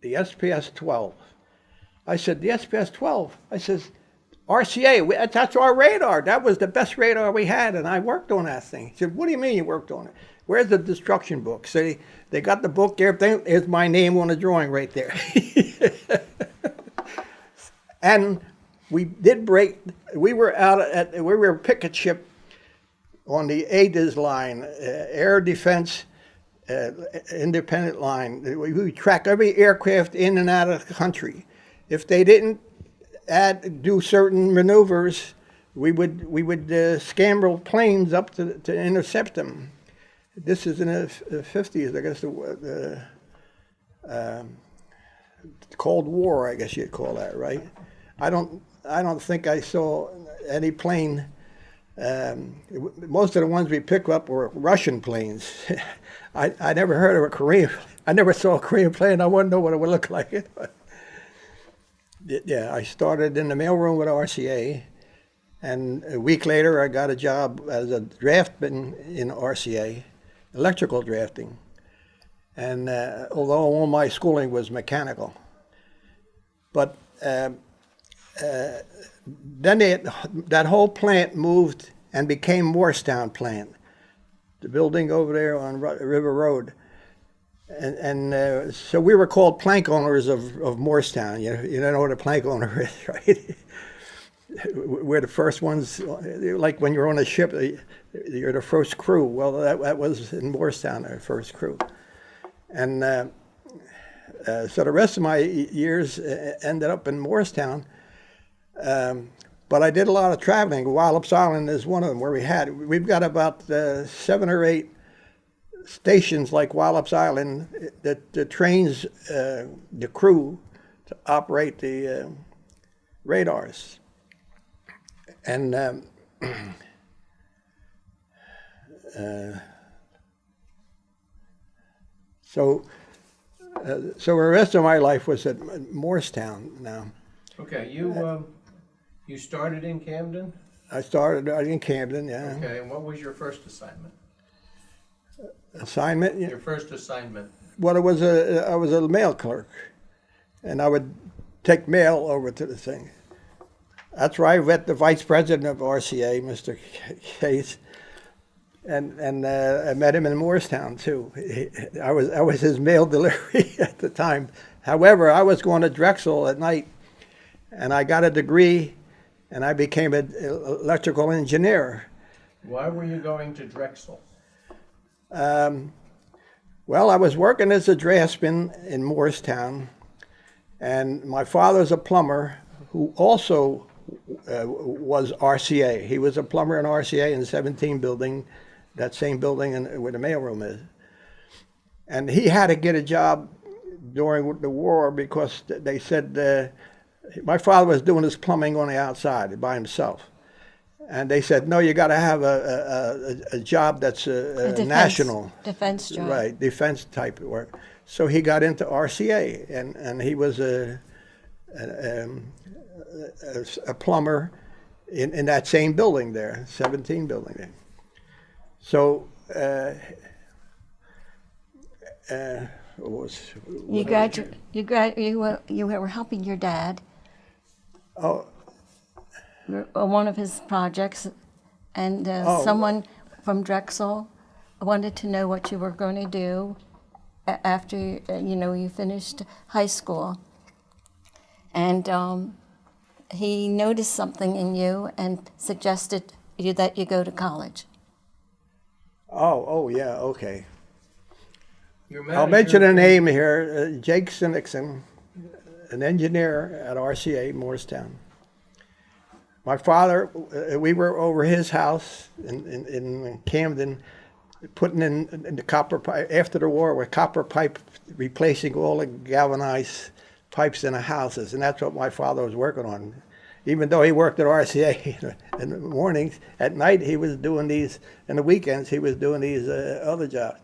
the SPS 12. I said, the SPS 12? I says, RCA, that's our radar. That was the best radar we had, and I worked on that thing. He said, what do you mean you worked on it? Where's the destruction book? So they, they got the book there. There- There's my name on the drawing right there. and we did break, we were out at, we were a picket ship on the ADIS line, uh, Air Defense uh, Independent Line. We, track every aircraft in and out of the country. If they didn't add, do certain maneuvers, we would, we would uh, scramble planes up to, to intercept them. This is in the 50s, I guess, the, the um, Cold War, I guess you'd call that, right? I don't, I don't think I saw any plane um, most of the ones we picked up were Russian planes. I, I never heard of a Korean. I never saw a Korean plane. I wouldn't know what it would look like. Yeah, I started in the mailroom with RCA, and a week later I got a job as a draftman in RCA, electrical drafting. And uh, although all my schooling was mechanical, but um, then they, that whole plant moved and became Moorestown plant, the building over there on River Road. And, and uh, so we were called plank owners of, of Moorestown. You, you don't know what a plank owner is, right? we're the first ones, like when you're on a ship, you're the first crew. Well, that, that was in Moorestown, our first crew. And uh, uh, so the rest of my years uh, ended up in Moorestown. Um, but I did a lot of traveling. Wallops Island is one of them where we had, we've got about uh, seven or eight stations like Wallops Island that, that trains uh, the crew to operate the uh, radars. And um, uh, so, uh, so the rest of my life was at Moorestown now. Okay, you, um, you started in Camden? I started out in Camden, yeah. Okay, and what was your first assignment? Assignment. Your first assignment? well, it was a, I was a mail clerk, and I would take mail over to the thing. That's where I met the vice president of RCA, Mr. Case, and and uh, I met him in Moorestown too. He- I was I was his mail delivery at the time. However, I was going to Drexel at night, and I got a degree, and I became an electrical engineer. Why were you going to Drexel? Um, well, I was working as a draftsman in Moorestown, and my father's a plumber who also uh, was RCA. He was a plumber in RCA in the 17 building, that same building in, where the mailroom is. And he had to get a job during the war because they said uh, my father was doing his plumbing on the outside by himself. And they said, no, you got to have a, a, a, a job that's A uh, defense- national. Defense job. Right, defense type of work. So he got into RCA, and, and he was a, a, um, a, a plumber in, in that same building there, 17 building there. So, uh, uh, was, You gradu, you grad, you were, you were helping your dad oh, on one of his projects, and uh, Oh. someone from Drexel wanted to know what you were going to do after uh, you know you finished high school, and um, he noticed something in you and suggested you that you go to college. oh, oh, yeah, okay. I'll mention a name here, uh, Jake Sinnixon, an engineer at RCA Moorestown. My father, uh, we were over his house in, in, in Camden, putting in, in the copper pipe, after the war, with copper pipe, replacing all the galvanized pipes in the houses, and that's what my father was working on. Even though he worked at RCA in the mornings, at night he was doing these, in the weekends he was doing these uh, other jobs.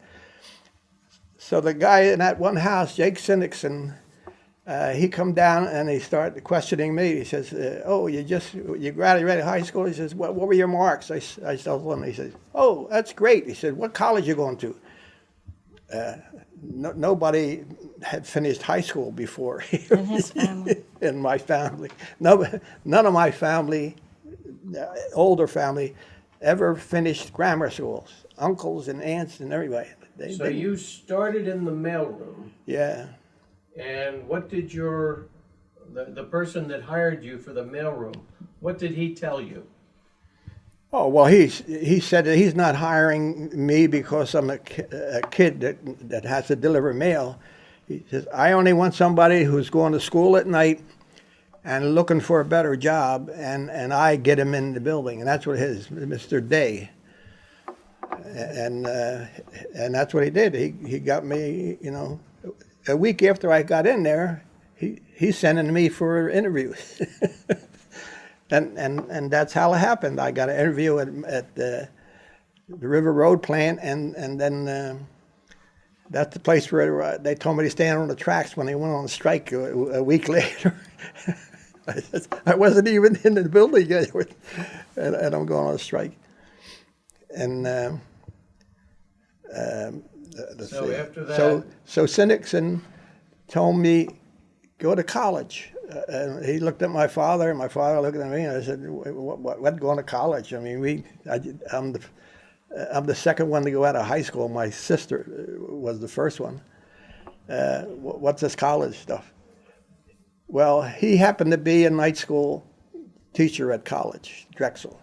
So the guy in that one house, Jake Sinnixon, uh, he come down and he started questioning me. He says, uh, "Oh, you just you graduated high school?" He says, "What, what were your marks?" I, I told him. He says, "Oh, that's great." He said, "What college you going to?" uh, no, nobody had finished high school before In his family. in my family. No, none of my family, uh, older family, ever finished grammar schools. Uncles and aunts and everybody. They, So they- you started in the mailroom, yeah. And what did your, the, the person that hired you for the mailroom, what did he tell you? Oh well, he's he said that he's not hiring me because I'm a, a kid that that has to deliver mail. He says I only want somebody who's going to school at night and looking for a better job, and and I get him in the building, and that's what his Mr. Day. And uh, and that's what he did. He he got me, you know, a week after I got in there, he he's sending me for interviews. and and and that's how it happened. I got an interview at at the, the River Road plant, and and then um that's the place where uh, they told me to stand on the tracks when they went on strike a, a week later. I I wasn't even in the building yet, and, and I'm going on a strike. And um, um, let's So see. after that- so so Sinnixon told me go to college. Uh, and he looked at my father, and my father looked at me, and I said, "What, what, what going to college? I mean, we, I, am the, I'm the second one to go out of high school. My sister uh, was the first one. Uh, what's this college stuff? Well, he happened to be a night school teacher at college, Drexel.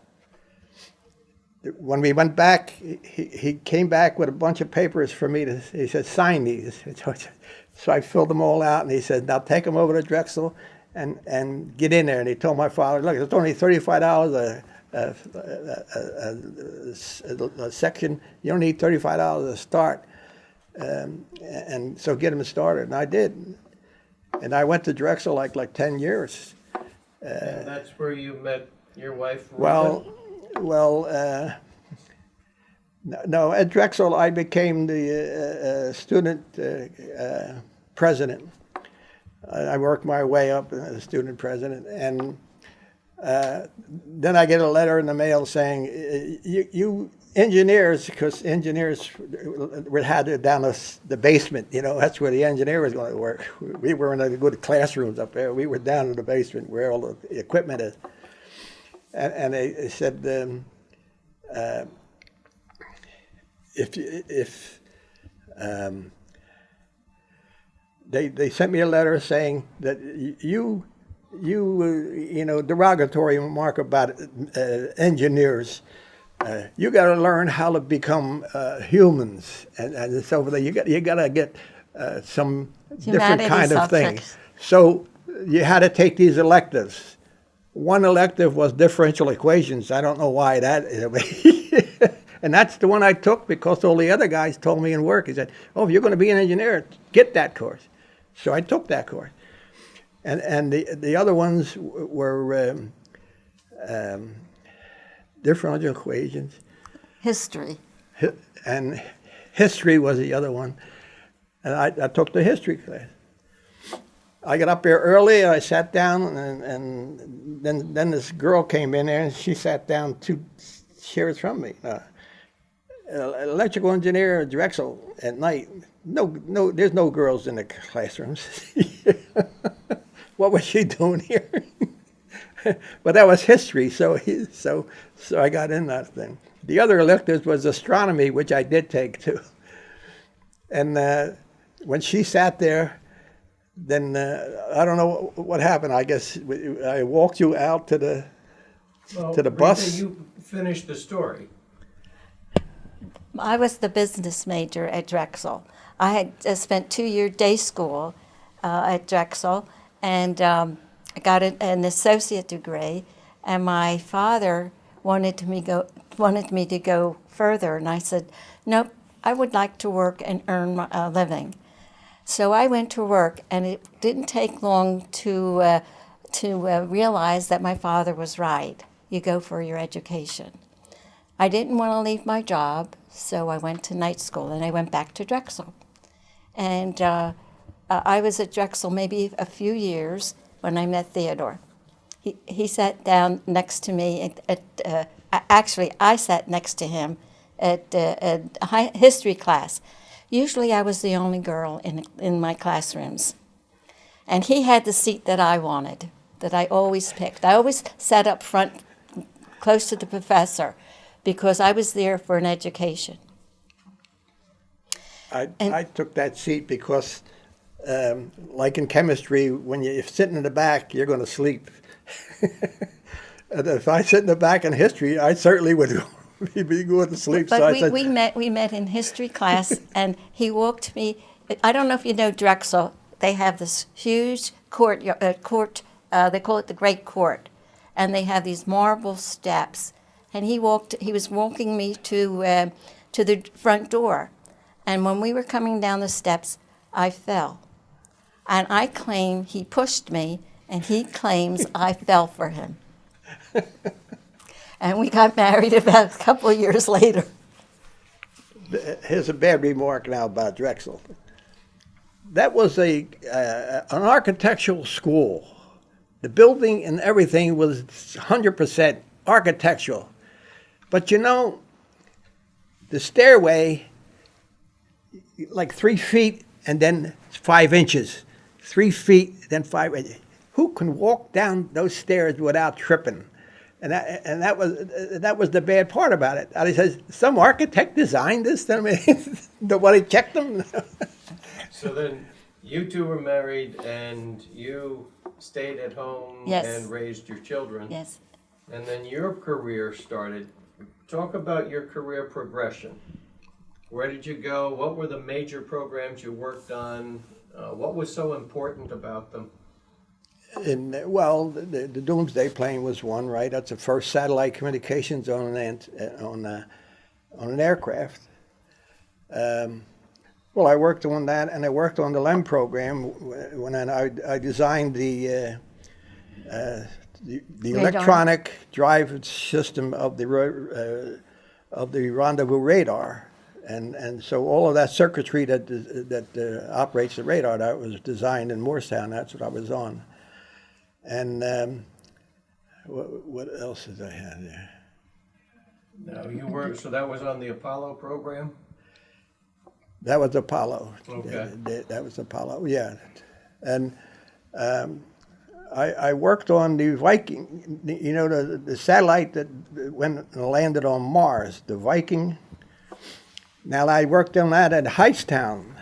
When we went back, he, he came back with a bunch of papers for me to, he said, sign these. So I filled them all out, and he said, now take them over to Drexel and, and get in there. And he told my father, look, it's only $35 a, a, a, a, a section. You don't need $35 to start. Um, and so get him started. And I did. And I went to Drexel like, like 10 years. And that's where you met your wife? Well, well, uh, no- at Drexel, I became the uh, uh, student uh, uh, president. I worked my way up as student president, and then I get a letter in the mail saying, "Uh, "You, you engineers, because engineers we had it down the, the basement. You know, that's where the engineer was going to work. We were in the good classrooms up there. We were down in the basement where all the equipment is." And, and they, they said, um, uh, if if um, they they sent me a letter saying that you you uh, you know derogatory remark about uh, engineers. Uh, you got to learn how to become uh, humans, and, and so forth. You got you got to get uh, some different Humanities kind of thing. subjects. So you had to take these electives. One elective was differential equations. I don't know why that. and that's the one I took because all the other guys told me in work. He said, "Oh, if you're going to be an engineer, get that course." So I took that course. And and the the other ones were um, um, differential equations, History. hi- and history was the other one. And I, I took the history class. I got up there early. and I sat down, and, and then then this girl came in there, and she sat down two chairs from me. Uh, electrical engineer at Drexel at night. No, no, there's no girls in the classrooms. what was she doing here? but that was history, so he, so so I got in that thing. The other electives was astronomy, which I did take too. And uh, when she sat there, then uh, I don't know what happened. I guess I walked you out to the. Well, to the Rita, bus. You finished the story. I was the business major at Drexel. I had uh, spent two year day school uh, at Drexel, and um, I got an, an associate degree. And my father wanted me go wanted me to go further, and I said, "Nope, I would like to work and earn a living." So I went to work, and it didn't take long to uh, to uh, realize that my father was right. You go for your education. I didn't want to leave my job, so I went to night school and I went back to Drexel. And uh, uh, I was at Drexel maybe a few years when I met Theodore. He, he sat down next to me at, at uh, actually, I sat next to him at, uh, at hi- history class Usually I was the only girl in, in my classrooms. And he had the seat that I wanted, that I always picked. I always sat up front close to the professor because I was there for an education. I, And- I took that seat because, um, like in chemistry, when you- you're sitting in the back, you're going to sleep. if I sit in the back in history, I certainly would be going to sleep. But I we, said, we met we met in history class, and he walked me. I don't know if you know Drexel. They have this huge court. Uh, court. Uh, they call it the Great Court, and they have these marble steps. And he walked. He was walking me to uh, to the front door, and when we were coming down the steps, I fell, and I claim he pushed me, and he claims I fell for him. And we got married about a couple of years later. here's a bad remark now about Drexel. That was a uh, an architectural school. The building and everything was 100% architectural. But you know, the stairway, like three feet and then five inches, three feet, then five inches. Who can walk down those stairs without tripping? And that, and that was that was the bad part about it. And he says, some architect designed this. I mean, nobody checked them. So then, you two were married and you stayed at home Yes. and raised your children. Yes. And then your career started. Talk about your career progression. Where did you go? What were the major programs you worked on? Uh, what was so important about them? Uh, well, the, the Doomsday plane was one, right? That's the first satellite communications on an ant- uh, on a, on an aircraft. Um, well, I worked on that, and I worked on the LEM program when I, I designed the uh, uh, the, the electronic drive system of the uh, of the rendezvous radar. And, and so all of that circuitry that that uh, operates the radar that was designed in Moorestown. That's what I was on. And um, what, what else did I have there? No, you were, so that was on the Apollo program? That was Apollo. Okay. That, that- that was Apollo, yeah. And um, I, I worked on the Viking, you know, the, the satellite that went and landed on Mars, the Viking. Now, I worked on that at Hightstown.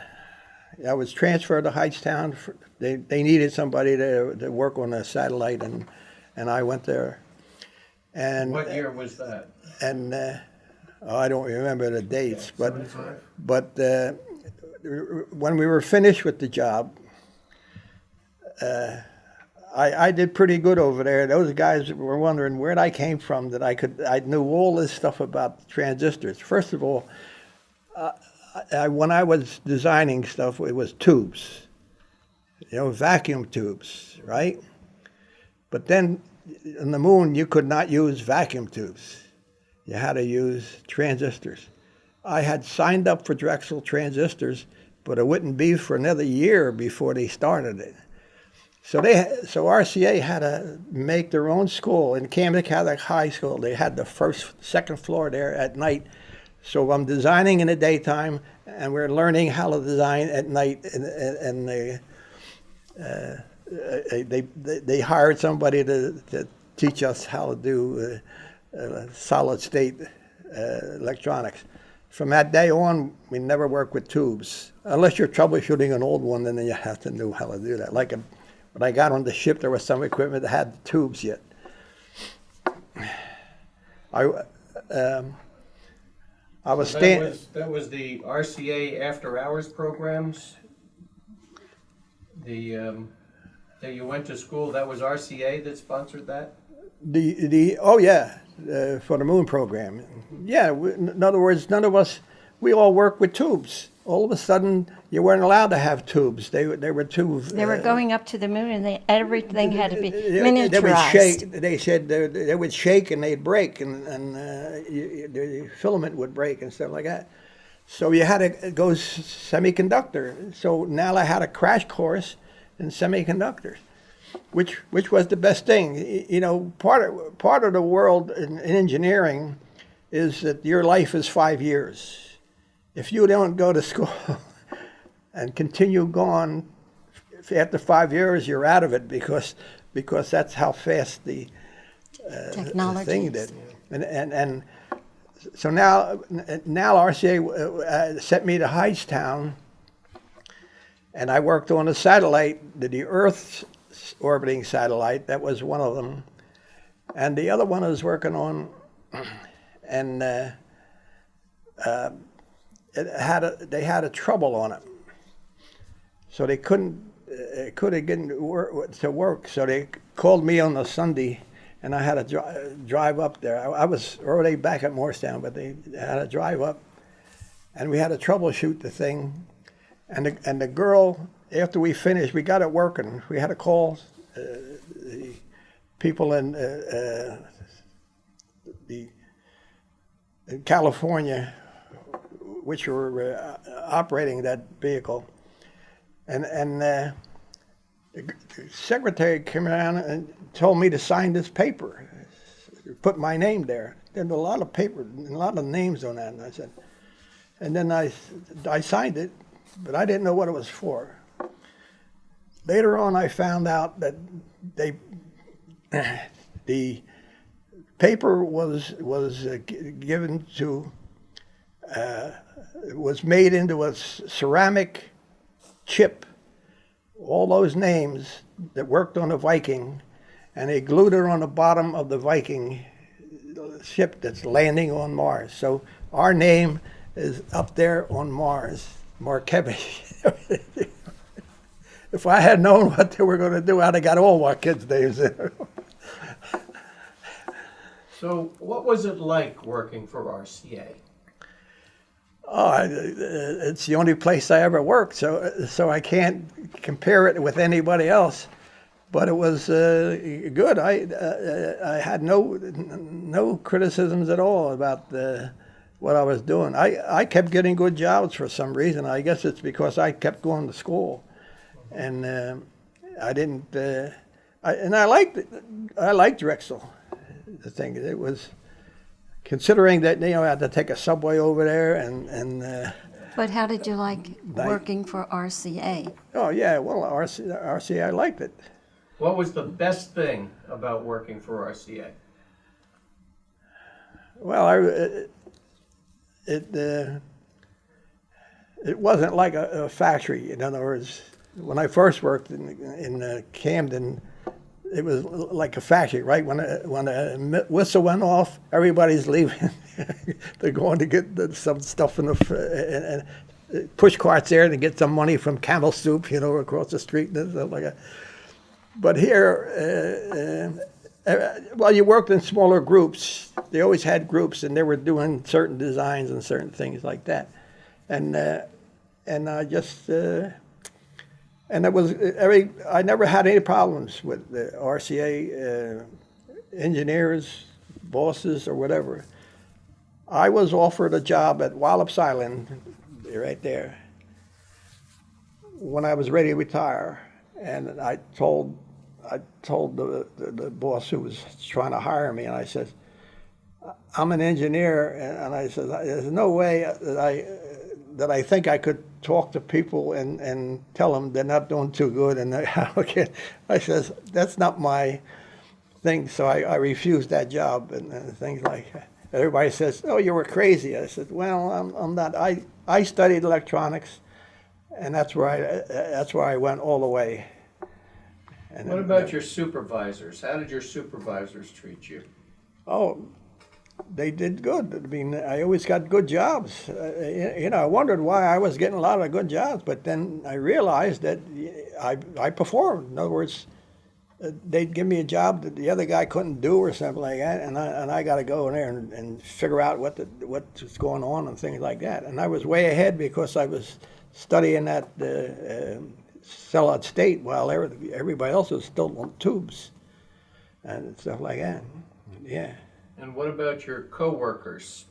I was transferred to Hightstown. For, they, they needed somebody to, to work on a satellite, and, and I went there. And What year was that? and uh, oh, I don't remember the dates, but but uh, when we were finished with the job, uh, I, I did pretty good over there. Those guys were wondering where I came from that I could I knew all this stuff about transistors. First of all, uh, I, when I was designing stuff, it was tubes, you know, vacuum tubes, right? But then in the moon, you could not use vacuum tubes. You had to use transistors. I had signed up for Drexel transistors, but it wouldn't be for another year before they started it. So they, so RCA had to make their own school in Camden Catholic High School. They had the first, second floor there at night. So I'm designing in the daytime, and we're learning how to design at night. And, and, they, uh, they, they, they hired somebody to, to teach us how to do uh, uh, solid state uh, electronics. From that day on, we never worked with tubes. Unless you're troubleshooting an old one, then you have to know how to do that. Like a, when I got on the ship, there was some equipment that had tubes yet. I, um, I was That stand, was, that was the RCA after-hours programs? The, um, that you went to school, that was RCA that sponsored that? The the oh yeah, uh, for the moon program. Yeah, we, in other words, none of us we all work with tubes. All of a sudden, you weren't allowed to have tubes. They were they were too. They were uh, going up to the moon, and they, everything had to be they- They would shake. They said they, they would shake and they'd break, and and uh, you- the filament would break and stuff like that. So you had to go semiconductor. So NALA had a crash course in semiconductors, which which was the best thing. You know, part of part of the world in, in engineering is that your life is five years. If you don't go to school and continue going, after five years you're out of it because because that's how fast the Technology. thing did. And, and, and so now, now RCA uh, sent me to Hightstown, and I worked on a satellite, the, the Earth's orbiting satellite. That was one of them, and the other one I was working on, and uh, uh, it had a, they had a trouble on it, so they couldn't uh, couldn't get work, to work. So they called me on a Sunday, and I had to dri- drive up there. I, I was already back at Moorestown, but they had to drive up, and we had to troubleshoot the thing. And the, and the girl, after we finished, we got it working. We had to call uh, the people in uh, uh, the in California, which were uh, operating that vehicle, and and uh, the secretary came around and told me to sign this paper, put my name there. There's a lot of paper, a lot of names on that, and I said, and then I I signed it, but I didn't know what it was for. Later on, I found out that they the paper was was uh, given to uh, was made into a ceramic chip. All those names that worked on the Viking, and they glued it on the bottom of the Viking uh, ship that's landing on Mars. So our name is up there on Mars, Markevish. if I had known what they were going to do, I'd have got all my kids' names in. So, what was it like working for RCA? Oh, it's the only place I ever worked, so so I can't compare it with anybody else. But it was uh, good. I uh, I had no no criticisms at all about the, what I was doing. I, I kept getting good jobs for some reason. I guess it's because I kept going to school, and uh, I didn't. Uh, I, and I liked. I liked Drexel. The thing it was considering that you know I had to take a subway over there and and. Uh, But how did you like Like- working for RCA? Oh yeah, well RC, RCA I liked it. What was the best thing about working for RCA? Well, I it it, uh, it wasn't like a, a factory. In other words, when I first worked in in uh, Camden, it was like a factory. Right when a, when a whistle went off, everybody's leaving. They're going to get the, some stuff in the and, and push carts there to get some money from Campbell Soup, you know, across the street and stuff like that. But here, uh, uh, well, you worked in smaller groups. They always had groups, and they were doing certain designs and certain things like that. And uh, and I just uh, and it was every. I never had any problems with the RCA uh, engineers, bosses, or whatever. I was offered a job at Wallops Island, right there, when I was ready to retire, and I told I told the, the, the boss who was trying to hire me, and I said, "I'm an engineer," and, and I said, "There's no way that I that I think I could talk to people and, and tell them they're not doing too good." And I, okay, I says, "That's not my thing," so I, I refused that job and, and things like that. Everybody says, "Oh, you were crazy." I said, "Well, I'm, I'm not. I, I studied electronics, and that's where I that's where I went all the way." And What then- about your supervisors? How did your supervisors treat you? Oh, they did good. I mean, I always got good jobs. Uh, you know, I wondered why I was getting a lot of good jobs, but then I realized that I, I performed. In other words, uh, they'd give me a job that the other guy couldn't do or something like that, and I, and I got to go in there and, and figure out what the, what's going on and things like that. And I was way ahead because I was studying at uh, uh, solid state while everybody else was still on tubes and stuff like that. Yeah. And what about your coworkers?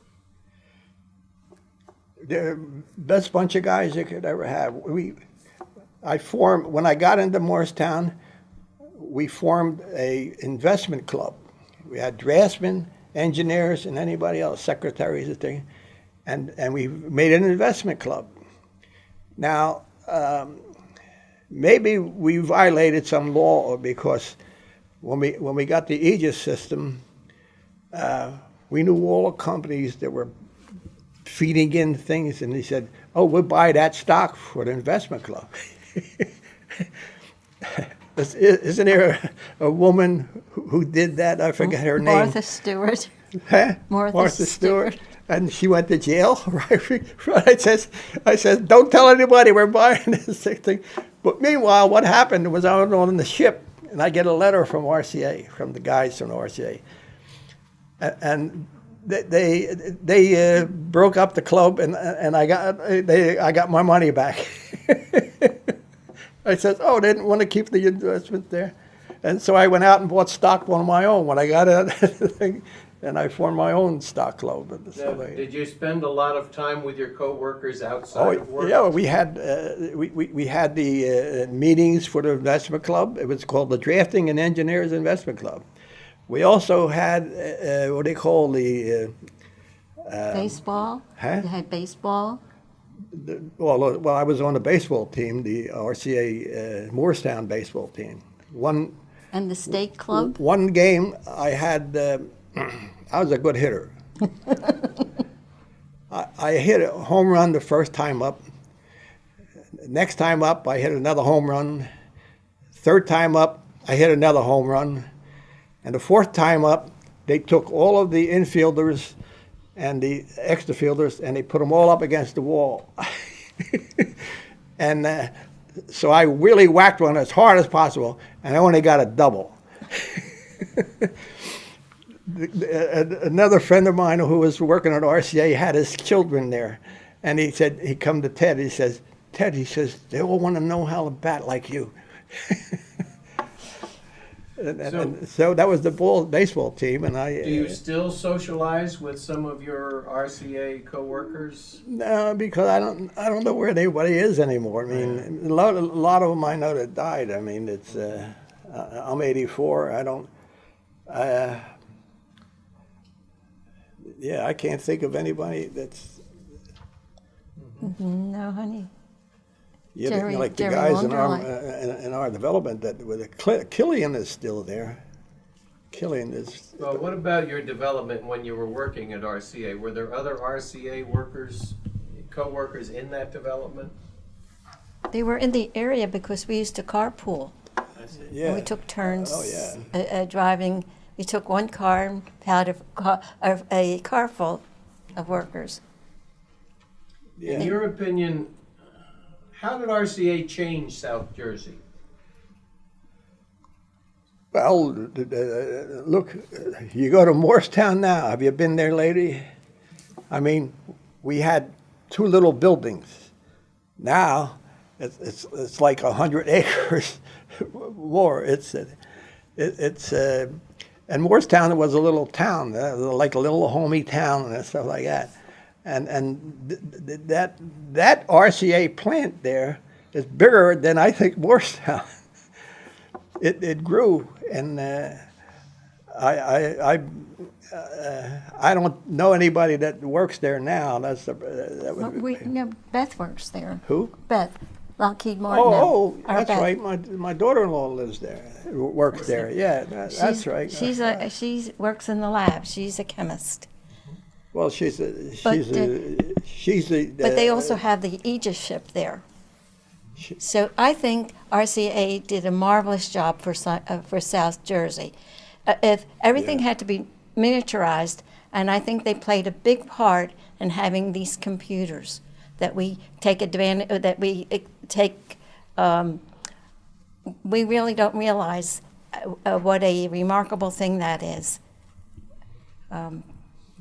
the best bunch of guys you could ever have. We, I formed when I got into Moorestown. We formed a investment club. We had draftsmen, engineers, and anybody else, secretaries and things. and and we made an investment club. Now, um, maybe we violated some law because when we when we got the Aegis system, uh, we knew all the companies that were feeding in things, and he said, "Oh, we'll buy that stock for the investment club." Is- Isn't there a, a woman who did that? I forget her name. Martha Stewart. Huh? Martha Stewart. And she went to jail? I says, I says, don't tell anybody we're buying this thing. But meanwhile, what happened was I was on the ship, and I get a letter from RCA, from the guys from RCA, and they they, they uh, broke up the club, and and I got they I got my money back. I said, oh, they didn't want to keep the investment there. And so I went out and bought stock on my own when I got out thing, and I formed my own stock club. So they- Did you spend a lot of time with your coworkers Oh, outside of work? yeah, we had, uh, we, we, we had the uh, meetings for the investment club. It was called the Drafting and Engineers Investment Club. We also had, uh, uh, what they call the, uh, baseball. huh? You had baseball. the, well, uh, well, I was on the baseball team, the RCA uh, Moorestown baseball team. One, And the state club? one game I had, uh, I was a good hitter. I, I hit a home run the first time up. Next time up, I hit another home run. Third time up, I hit another home run. And the fourth time up, they took all of the infielders and the extra fielders and they put them all up against the wall. and uh, so I really whacked one as hard as possible, and I only got a double. A- Another friend of mine who was working at RCA had his children there, and he said he come to Ted. He says, Ted, he says they all want to know how to bat like you. and, and- So- and so that was the ball baseball team, and I. Do you uh, still socialize with some of your RCA coworkers? No, because I don't, I don't know where anybody is anymore. I mean, a lot, a lot of them I know that died. I mean, it's, uh, uh, I'm 84. I don't, uh, yeah, I can't think of anybody that's, No, honey. You know, Jerry- like the Jerry guys in our, uh, in, in our development that, with Cl- Killian is still there. Killian is, Well, what about your development when you were working at RCA? Were there other RCA workers, co-workers in that development? They were in the area because we used to carpool. I see. yeah. We took turns Oh, yeah. uh, uh, driving. We took one car and had a car, a, a car full of workers. In your opinion, how did RCA change South Jersey? Well, look, you go to Moorestown now. Have you been there lately? I mean, we had two little buildings. Now, it's it's, it's like a hundred acres more. It's uh, it, it's uh, and Moorestown it was a little town, uh, like a little homey town and stuff like that. And and th- th- that that RCA plant there is bigger than I think Moorestown it, it grew, and uh, I I I, uh, I don't know anybody that works there now. That's the, uh, that Well, would we, no, Beth works there. who? Beth, Lockheed Martin. Oh, oh, that's Beth. right. My my daughter-in-law lives there, works there. Yeah, that, that's right. She's a she works in the lab. She's a chemist. Well, she's a But, she's a she's a. But they uh, also have the Aegis ship there. She- So I think RCA did a marvelous job for uh, for South Jersey. Uh, if everything Yeah. had to be miniaturized, and I think they played a big part in having these computers that we take advantage uh, that we uh, take. Um, we really don't realize uh, uh, what a remarkable thing that is.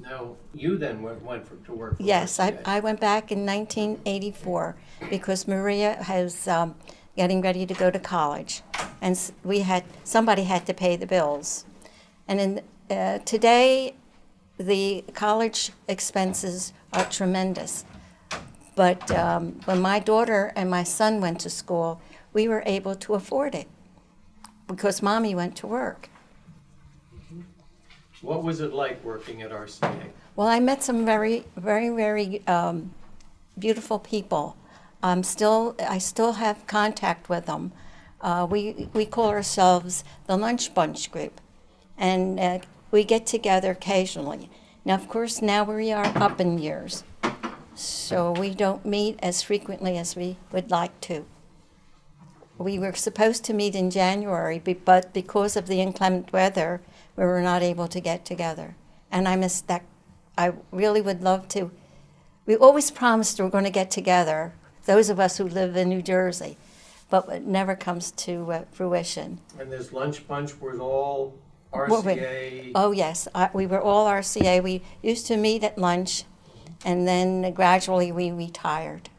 Now, you then went, went for, to work for Yes, I, I went back in 1984 because Maria was um, getting ready to go to college, and we had somebody had to pay the bills. And in, uh, today, the college expenses are tremendous. But um, when my daughter and my son went to school, we were able to afford it because mommy went to work. What was it like working at RCA? Well, I met some very, very, very um, beautiful people. I'm still, I still have contact with them. Uh, we we call ourselves the Lunch Bunch Group, and uh, we get together occasionally. Now, of course, now we are up in years, so we don't meet as frequently as we would like to. We were supposed to meet in January, but because of the inclement weather, we were not able to get together. And I miss that. I really would love to. We always promised we are going to get together, those of us who live in New Jersey, but it never comes to uh, fruition. And this lunch bunch was all. RCA. Oh, yes, I, we were all RCA. We used to meet at lunch, and then gradually we retired.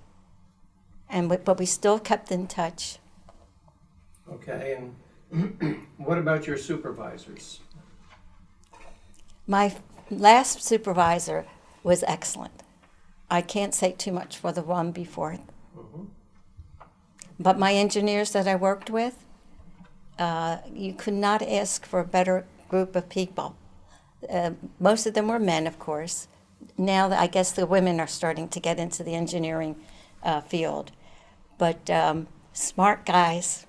And we, but we still kept in touch. Okay, and what about your supervisors? My last supervisor was excellent. I can't say too much for the one before. But my engineers that I worked with, uh, you could not ask for a better group of people. Uh, most of them were men, of course. Now, I guess the women are starting to get into the engineering uh, field. But um, smart guys.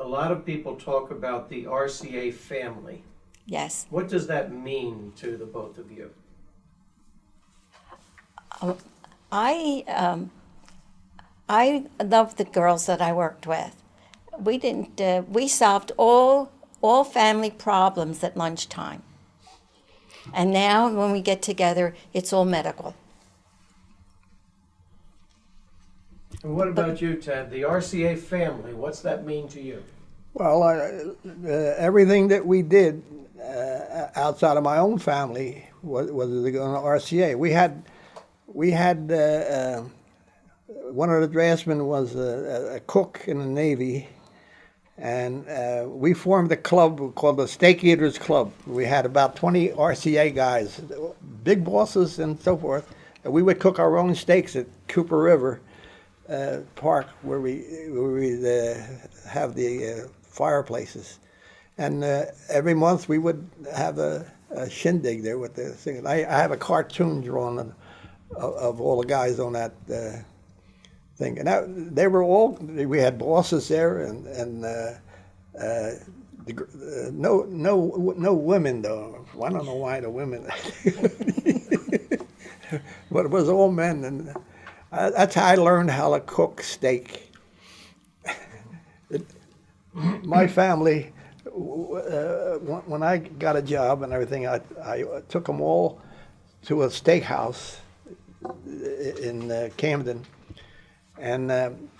A lot of people talk about the RCA family. Yes. What does that mean to the both of you? I um, I loved the girls that I worked with. We didn't. Uh, we solved all all family problems at lunchtime. And now, when we get together, it's all medical. And what about you, Ted? The RCA family, what's that mean to you? Well, I, uh, everything that we did uh, outside of my own family was, was on the RCA. We had, we had uh, uh, one of the draftsmen was a, a cook in the Navy, and uh, we formed a club called the Steak Eaters Club. We had about 20 RCA guys, big bosses and so forth. And we would cook our own steaks at Cooper River uh, Park where we where we uh, have the uh, fireplaces, and uh, every month we would have a, a shindig there with the thing. I, I have a cartoon drawn of, of all the guys on that uh, thing, and that, they were all we had bosses there, and and uh, the, no no no women though. I don't know why the women, but it was all men and. Uh, that's how I learned how to cook steak. My family, uh, when I got a job and everything, I, I took them all to a steakhouse in uh, Camden, and um,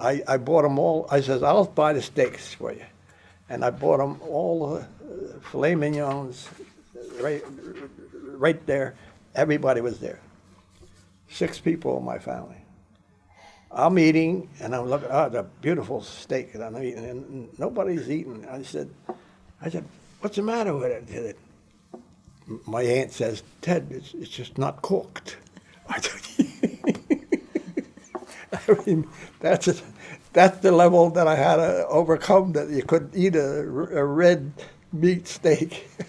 I, I bought them all. I says, "I'll buy the steaks for you," and I bought them all the uh, filet mignons, right, right there. Everybody was there six people in my family. I'm eating, and I'm looking. Ah, oh, it's a beautiful steak, and I'm eating, and nobody's eating. I said, I said, what's the matter with it? My aunt says, Ted, it's, it's just not cooked. I I mean, that's a, that's the level that I had to overcome. That you couldn't eat a, a red meat steak.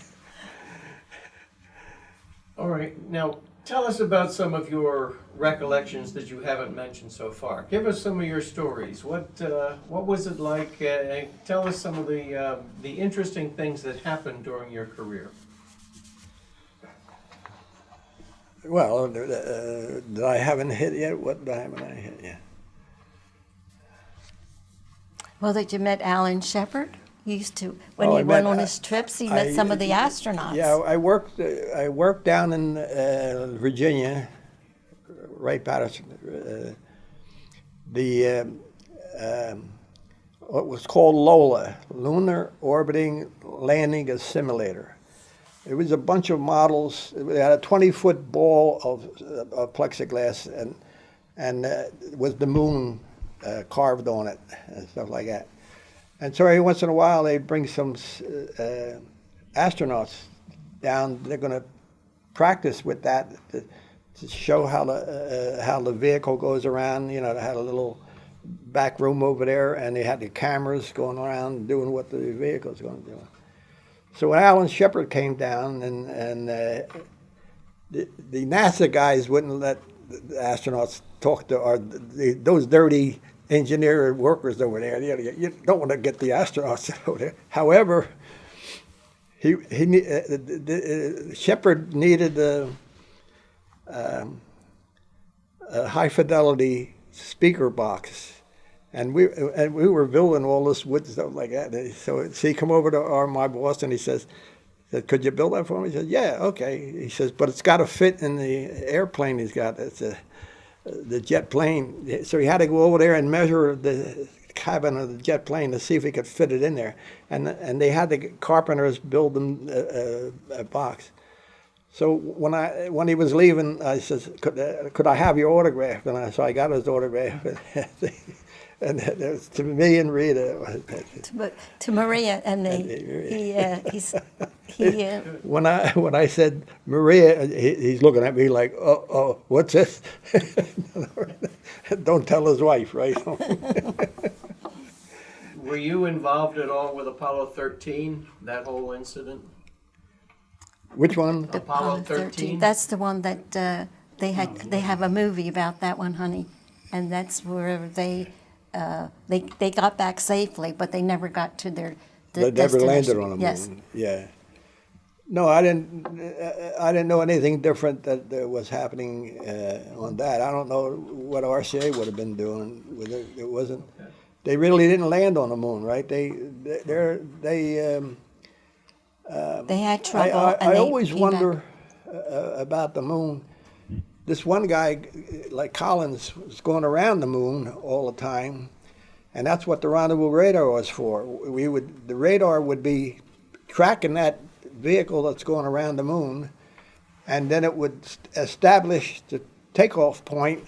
All right, now tell us about some of your recollections that you haven't mentioned so far. Give us some of your stories. What uh, what was it like? Uh, tell us some of the uh, the interesting things that happened during your career. Well, uh, that I haven't hit yet. What haven't I hit yet? Well, that you met Alan Shepard. He used to when Oh, he I went met- on his trips. He met I- some of the astronauts. Yeah, I worked. Uh, I worked down in uh, Virginia, right Patterson. Uh, the um, um, what was called LOLA, Lunar Orbiting Landing Simulator. It was a bunch of models. It had a 20-foot ball of, of plexiglass, and and uh, with the moon uh, carved on it and stuff like that. And so every once in a while, they bring some uh, astronauts down. They're going to practice with that to, to show how the uh, how the vehicle goes around. You know, they had a little back room over there, and they had the cameras going around doing what the vehicle's going to do. So when Alan Shepard came down and, and uh, the, the NASA guys wouldn't let the astronauts talk to or the, those dirty engineer workers over there. You, don't want to get the astronauts over there. However, he he uh, uh, Shepard needed a, um, a high fidelity speaker box. And we and we were building all this wood stuff like that. So, so he come over to our my boss and he says, "Could you build that for me?" He said, "Yeah, okay." He says, "But it's got to fit in the airplane he's got. It's a the jet plane." So he had to go over there and measure the cabin of the jet plane to see if he could fit it in there. And and they had the carpenters build them a, a, a box. So when I when he was leaving, I says, "Could uh, could I have your autograph?" And I, so I got his autograph, and it was to me and Rita. To, to Maria and the, he, uh, he's, he, uh, When I when I said Maria, he, he's looking at me like, "Oh, oh, what's this?" Don't tell his wife, right? Were you involved at all with Apollo 13, that whole incident? Which one? Apollo 13? That's the one that, uh, they had, they have a movie about that one, honey. And that's where they, uh, they, they got back safely, but they never got to their They never landed on the moon. Yes. Yeah. No, I didn't. uh, I didn't know anything different that, that was happening uh, on that. I don't know what RCA would have been doing with it. It wasn't. They really didn't land on the moon, right? They, they, they. Um, They had I, trouble I, I they always came back. wonder uh, about the moon. This one guy, like Collins, was going around the moon all the time, and that's what the rendezvous radar was for. We would the radar would be tracking that vehicle that's going around the moon, and then it would establish the takeoff point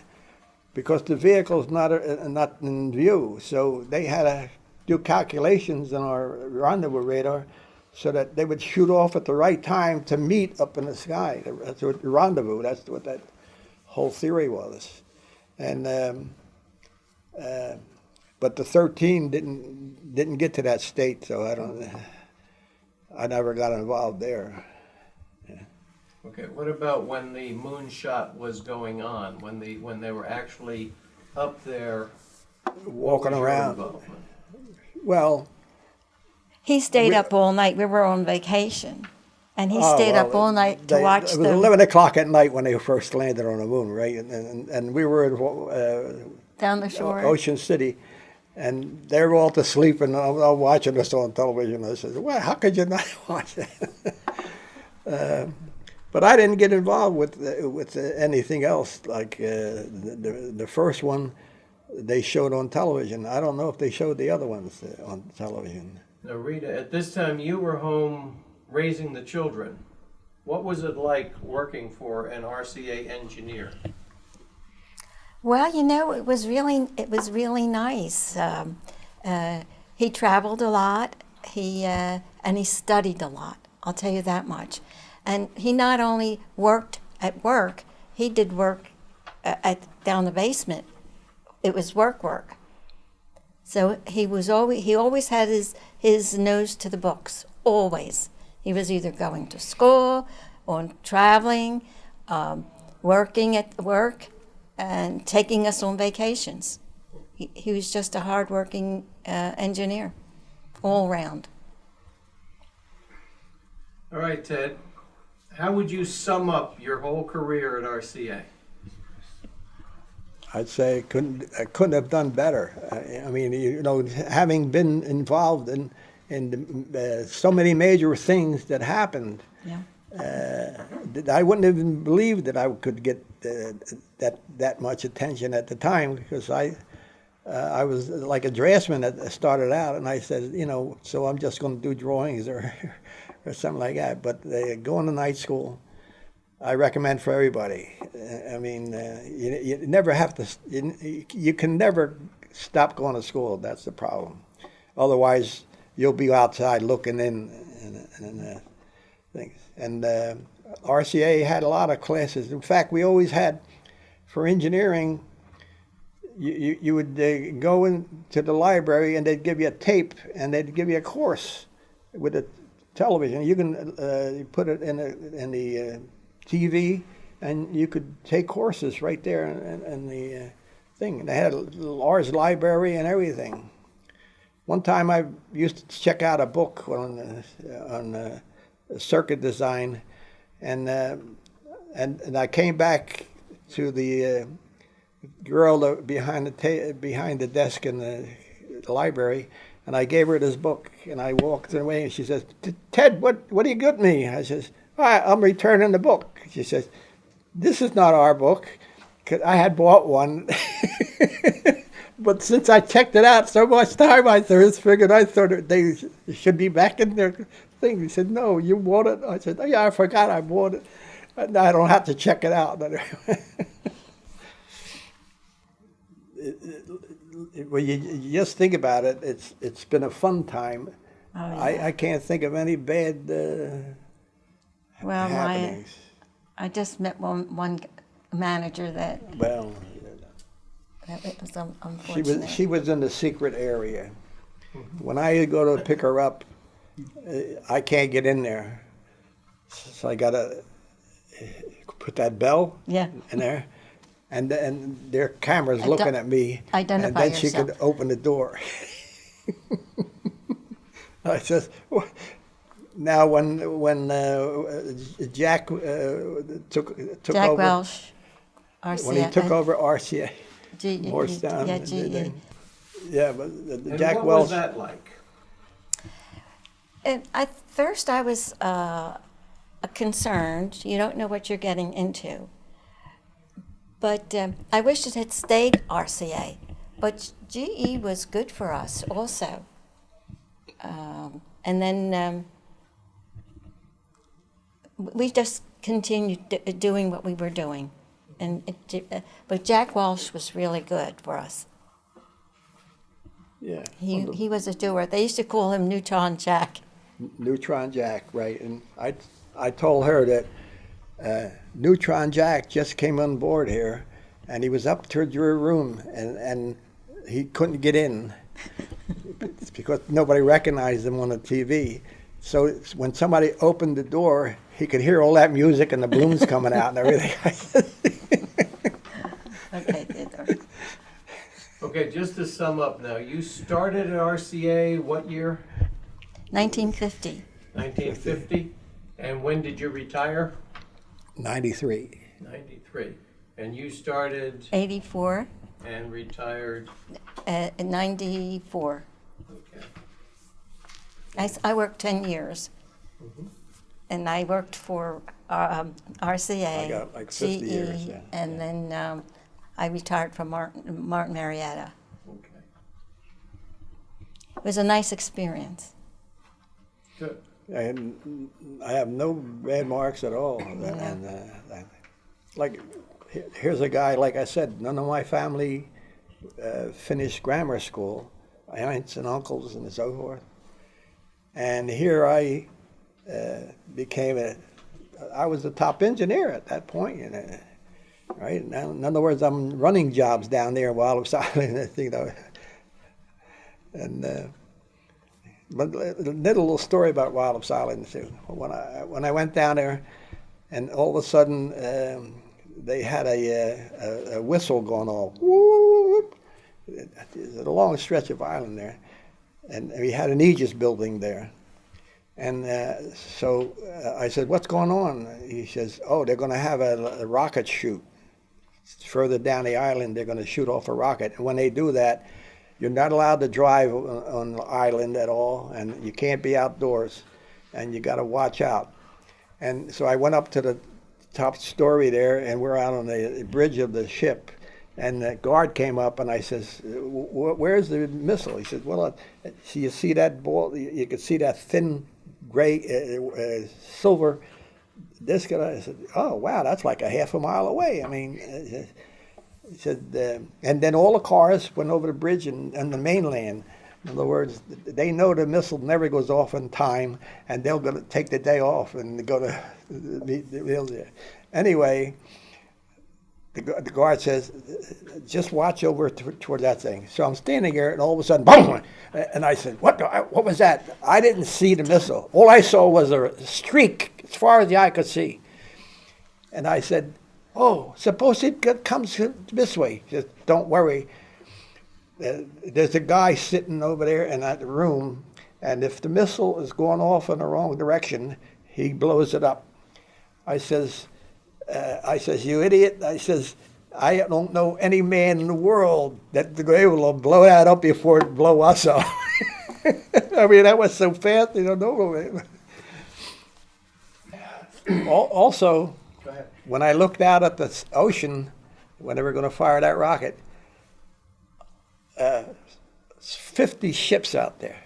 because the vehicle's not uh, not in view. So they had to do calculations on our rendezvous radar so that they would shoot off at the right time to meet up in the sky. That's what rendezvous. That's what that whole theory was, and um, uh, but the 13 didn't didn't get to that state. So I don't. I never got involved there. Okay, what about when the moonshot was going on, when the, when they were actually up there? Walking around. Well, He stayed We- up all night. We were on vacation. And he Oh, stayed well, up all night to they- watch It was the, 11 o'clock at night when they first landed on the moon, right? And, and, and we were in uh, down the shore. Ocean City, and they were all to sleep and I'm, I'm watching this on television. I said, "Well, how could you not watch that?" uh, but I didn't get involved with uh, with uh, anything else. Like uh, the, the the first one, they showed on television. I don't know if they showed the other ones uh, on television. Now, Rita, at this time, you were home raising the children. What was it like working for an RCA engineer? Well, you know, it was really it was really nice. Um, uh, he traveled a lot. He uh, and he studied a lot. I'll tell you that much. And he not only worked at work, he did work uh, at down the basement. It was work work. So he was always he always had his his nose to the books. Always, he was either going to school or traveling, um, working at work, and taking us on vacations. He, he was just a hardworking uh, engineer, all round. All right, Ted, how would you sum up your whole career at RCA? I'd say couldn't I couldn't have done better. I, I mean, you know, having been involved in in uh, so many major things that happened, Yeah. that I wouldn't even believe that I could get uh, that that much attention at the time because I. Uh, I was like a draftsman that started out, and I said, you know, so I'm just going to do drawings or, or something like that. But uh, going to night school, I recommend for everybody. Uh, I mean, uh, you, you never have to. You, you can never stop going to school. That's the problem. Otherwise, you'll be outside looking in and, and uh, things. And uh, RCA had a lot of classes. In fact, we always had for engineering. You, you, you would uh, go into the library and they'd give you a tape and they'd give you a course with a television. You can uh, put it in a, in the uh, TV, and you could take courses right there in, in the uh, thing. They had a large library and everything. One time I used to check out a book on uh, on uh, circuit design, and uh, and and I came back to the uh, girl behind the behind the desk in the, the library, and I gave her this book, and I walked away, and she says, "Ted, what what do you got me?" I says, "I- "I'm returning the book." She says, "This is not our book." 'Cause I had bought one. But since I checked it out so much time, I just figured I thought they should be back in their thing. He said, "No, you bought it." I said, "Oh yeah, I forgot I bought it. And I don't have to check it out." Well, you, you just think about it. It's it's been a fun time. Oh, yeah. I, I can't think of any bad uh, well, my, happenings. I just met one, one manager that, Well, that it was un- she unfortunate. was she was in the secret area. When I go to pick her up, uh, I can't get in there, so I gotta uh, put that bell Yeah. in there, and and their cameras looking at me, identify and then she yourself. could open the door. I says, "Wha- now when when uh, Jack uh, took took Jack over Welch, RCA. when he took over RCA, G- Moorestown, Yeah, GE. yeah, but the- the And Jack what Welch. was that like? And at first, I was uh, concerned. You don't know what you're getting into. But um, I wish it had stayed RCA. But GE was good for us also. Um, and then um, we just continued d- doing what we were doing. And it, uh, but Jack Welch was really good for us. Yeah, He, well, the he was a doer. They used to call him Neutron Jack. Neutron Jack, right? And I I told her that uh, Neutron Jack just came on board here, and he was up to your room, and and he couldn't get in. Because nobody recognized him on the TV. So when somebody opened the door, he could hear all that music and the balloons coming out and everything. Okay, Theodore. Okay, just to sum up now, you started at RCA what year? 1950. 1950? And when did you retire? 93. 93. And you started 84, and retired, uh, 94. okay. I, s- I worked 10 years. And I worked for um, RCA, I got like 50 GE, years, yeah. and then um, I retired from Martin, Martin Marietta. Okay, It was a nice experience. good. I, had, I have no bad marks at all. And, uh, I- like, here's a guy, like I said, none of my family uh, finished grammar school, my aunts and uncles and so forth. And here I became a, I was the top engineer at that point, you know, right? Now, in other words, I'm running jobs down there while I'm silent, you know. And, uh, but a little story about Wallops Island too. When I when I went down there, and all of a sudden um, they had a, uh, a, a whistle going off. Whoop! There's a long stretch of island there, and we had an Aegis building there. And uh, so uh, I said, "What's going on?" He says, "Oh, they're going to have a, a rocket shoot further down the island. They're going to shoot off a rocket, and when they do that." You're not allowed to drive on, the island at all, and you can't be outdoors, and you got to watch out. And so I went up to the top story there, and we're out on the bridge of the ship, and the guard came up, and I says, "Wh- "Where's the missile?" He says, "Well, uh, so you see that ball? You could see that thin gray, uh, uh, silver disc. And I said, "Oh, wow, that's like a half a mile away." I mean. Uh, he said, uh, and then all the cars went over the bridge and, and the mainland. In other words, they know the missile never goes off in time, and they're going to take the day off and go to the, the, the, Anyway, the, the guard says, just watch over toward that thing. So I'm standing there, and all of a sudden, boom! And I said, what, what was that? I didn't see the missile. All I saw was a streak as far as the eye could see. And I said, oh, suppose it comes this way. Just don't worry. Uh, there's a guy sitting over there in that room, and if the missile is going off in the wrong direction, he blows it up. I says, uh, I says, you idiot. I says, I don't know any man in the world that able to blow that up before it blow us up. I mean, that was so fast, you don't know. Al- Also, when I looked out at the ocean, when they were going to fire that rocket, uh, 50 ships out there.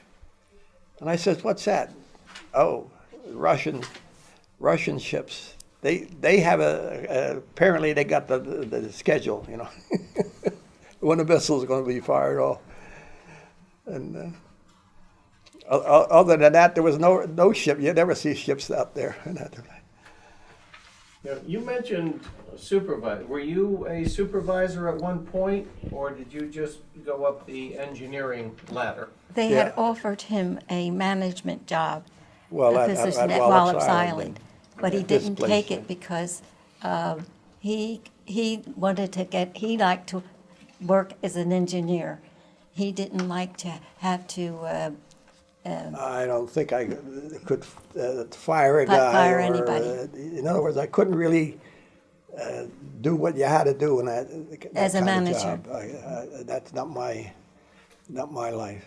And I said, what's that? Oh, Russian, Russian ships. They, they have a, a apparently they got the, the, the schedule, you know, when the missile's are going to be fired off. And uh, o- o- other than that, there was no, no ship. You never see ships out there. And that- Now, you mentioned supervisor. Were you a supervisor at one point, or did you just go up the engineering ladder? They Yeah. had offered him a management job, Well, a at- at- at at Wallops Wallops Island, Island, but he didn't take it because um, he he wanted to get he liked to work as an engineer. He didn't like to have to uh, I don't think I could uh, fire a Fi- guy. fire or, anybody. uh, In other words, I couldn't really uh, do what you had to do in that, that As a kind of manager. job. I- I- That's not my, not my life.